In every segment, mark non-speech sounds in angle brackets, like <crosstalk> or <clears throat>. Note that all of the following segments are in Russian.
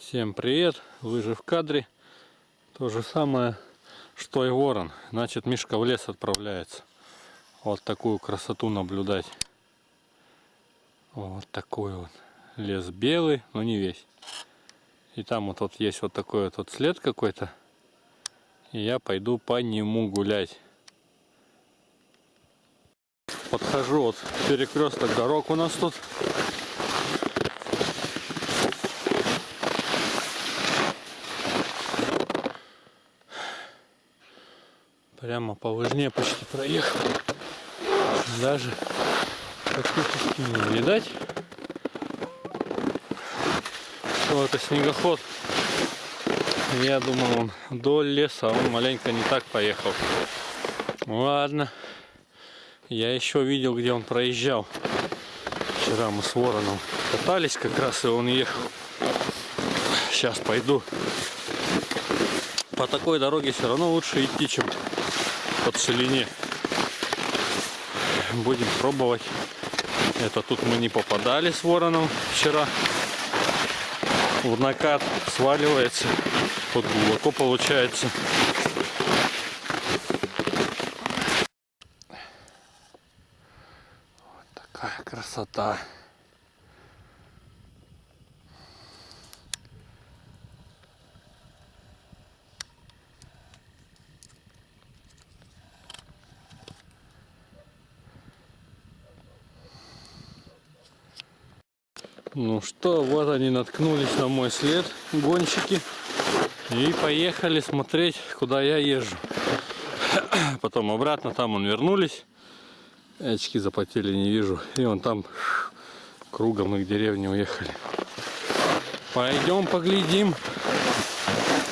Всем привет! Вы же в кадре. То же самое, что и ворон. Значит, Мишка в лес отправляется. Вот такую красоту наблюдать. Вот такой вот. Лес белый, но не весь. И там вот, вот есть вот такой вот след какой-то. И я пойду по нему гулять. Подхожу вот перекресток дорог у нас тут. Прямо по лыжне почти проехал. Даже практически не видать. Что это снегоход. Я думал он до леса, он маленько не так поехал. Ладно. Я еще видел, где он проезжал. Вчера мы с вороном катались как раз, и он ехал. Сейчас пойду. По такой дороге все равно лучше идти, чем по целине. Будем пробовать. Это тут мы не попадали с вороном вчера. В накат сваливается. Тут глубоко получается. Вот такая красота. Ну что, вот они наткнулись на мой след, гонщики. И поехали смотреть, куда я езжу. <coughs> Потом обратно, там он вернулись. Очки запотели, не вижу. И он там кругом мы к деревне уехали. Пойдем поглядим.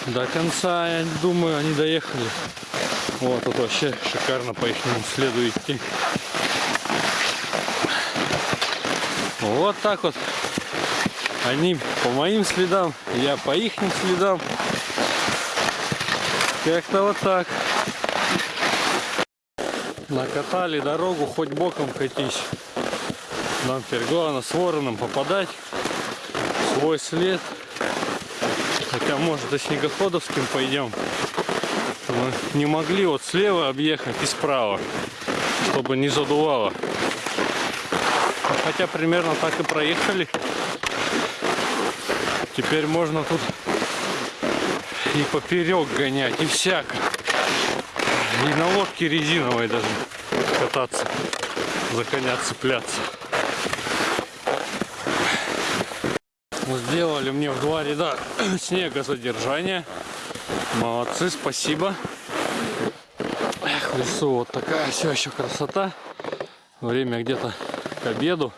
До конца, я думаю, они доехали. Вот тут вообще шикарно по их следу идти. Вот так вот. Они по моим следам, я по их следам. Как-то вот так. Накатали дорогу, хоть боком катись. Нам теперь главное с вороном попадать. Свой след. Хотя может и снегоходовским пойдем. Мы не могли вот слева объехать и справа, чтобы не задувало. Хотя примерно так и проехали. Теперь можно тут и поперек гонять, и всяко. И на лодке резиновой даже кататься, за коня цепляться. Сделали мне в два ряда <clears throat> снегосодержания. Молодцы, спасибо. Эх, лесу вот такая все еще красота. Время где-то к обеду.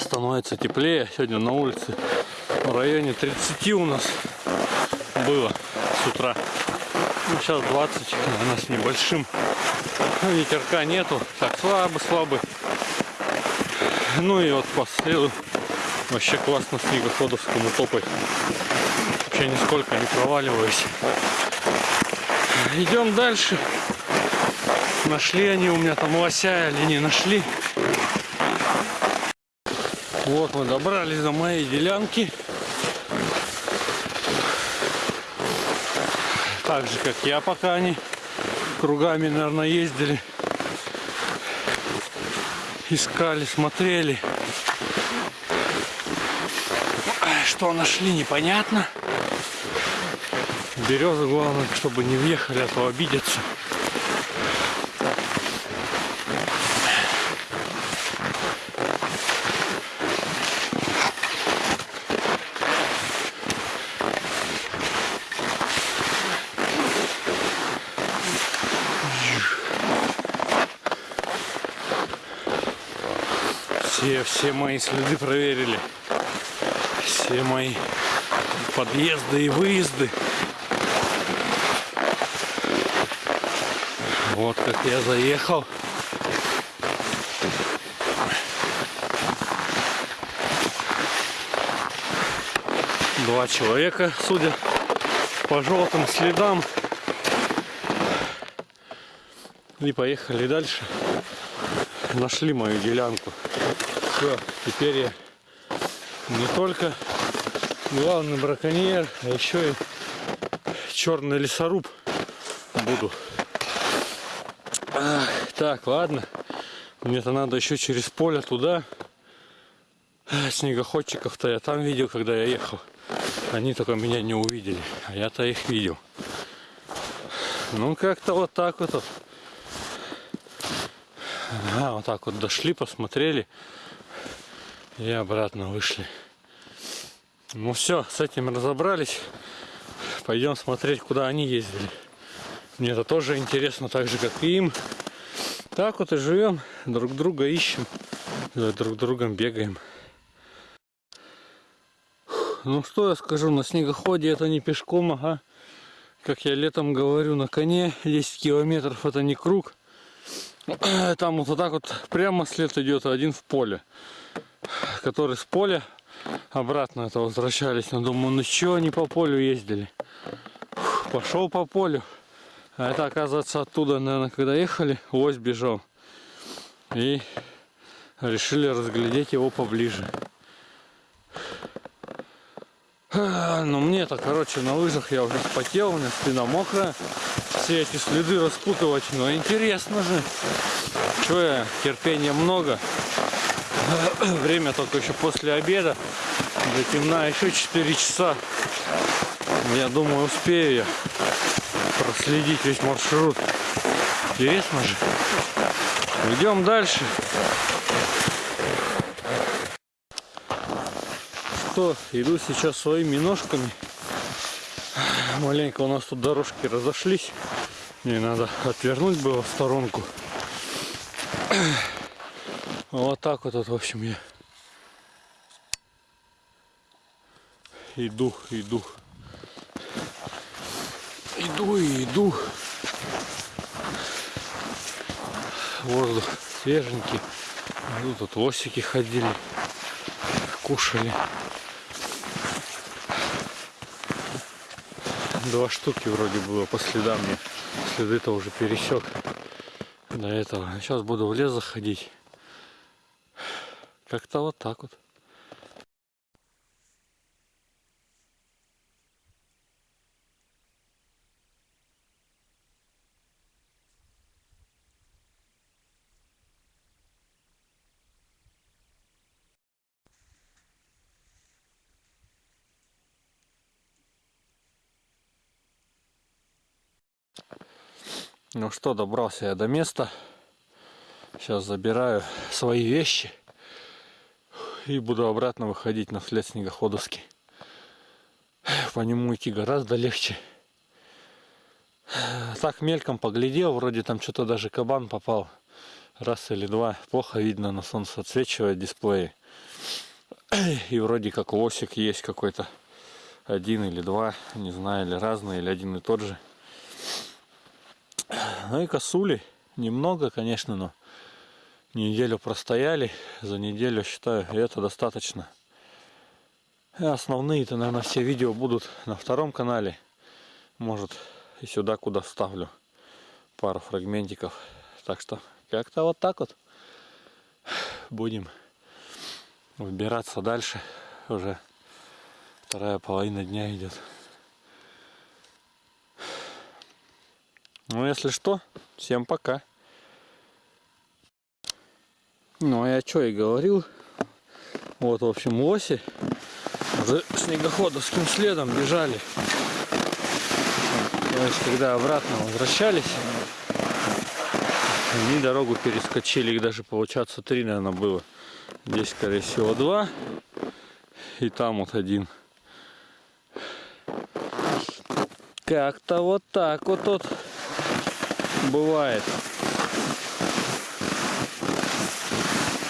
Становится теплее. Сегодня на улице в районе 30 у нас было с утра. Ну, сейчас 20, у нас небольшим. Ну, ветерка нету, так слабый-слабый. Ну и вот по следу вообще классно снегоходовскому топать. Вообще нисколько не проваливаюсь. Идем дальше. Нашли они у меня там лося или не нашли. Вот мы добрались до моей делянки. Так же, как я, пока они кругами, наверное, ездили. Искали, смотрели. Что нашли, непонятно. Березы, главное, чтобы не въехали, а то обидятся. Все, все мои следы проверили. Все мои подъезды и выезды. Вот как я заехал. Два человека, судя по желтым следам. И поехали дальше. Нашли мою делянку. Все, теперь я не только главный браконьер, а еще и черный лесоруб буду. Ах, так, ладно. Мне-то надо еще через поле туда. Снегоходчиков-то я там видел, когда я ехал. Они только меня не увидели, а я-то их видел. Ну, как-то вот так вот. А, вот так вот дошли, посмотрели и обратно вышли. Ну все, с этим разобрались. Пойдем смотреть, куда они ездили. Мне это тоже интересно, так же, как и им. Так вот и живем, друг друга ищем, друг другом бегаем. Ну что я скажу, на снегоходе это не пешком, ага. Как я летом говорю, на коне 10 километров это не круг. <clears throat> Там вот, так вот прямо след идет, один в поле. Который с поля обратно это возвращались. Но думаю, ну что они по полю ездили. Пошел по полю. А это оказывается оттуда, наверное, когда ехали, лось бежал. И решили разглядеть его поближе. Ну мне-то, короче, на лыжах я уже спотел, у меня спина мокрая. Все эти следы распутывать, но интересно же. Че я, терпения много. <coughs> Время только еще после обеда. До темна еще 4 часа. Я думаю, успею я проследить весь маршрут. Интересно же. Идем дальше. Что, иду сейчас своими ножками. Маленько у нас тут дорожки разошлись. Мне надо отвернуть было в сторонку. Вот так вот, вот в общем, я иду, иду. Иду и иду. Воздух свеженький. Ну, тут лосики ходили, кушали. Два штуки вроде было по следам мне. Следы-то уже пересек до этого. Сейчас буду в лес заходить. Как-то вот так вот. Ну что, добрался я до места. Сейчас забираю свои вещи. И буду обратно выходить на след снегоходовский. По нему идти гораздо легче. Так мельком поглядел, вроде там что-то даже кабан попал. Раз или два. Плохо видно, на солнце отсвечивает дисплей. И вроде как лосик есть какой-то. Один или два, не знаю, или разные, или один и тот же. Ну и косули. Немного, конечно, но неделю простояли. За неделю, считаю, это достаточно. Основные-то, наверное, все видео будут на втором канале. Может, и сюда, куда вставлю пару фрагментиков. Так что, как-то вот так вот будем выбираться дальше. Уже вторая половина дня идет. Ну, если что, всем пока. Ну, а я что и говорил. Вот, в общем, лоси уже снегоходовским следом бежали. То есть, когда обратно возвращались, они дорогу перескочили. Их даже, получаться, три, наверное, было. Здесь, скорее всего, два. И там вот один. Как-то вот так вот тут бывает.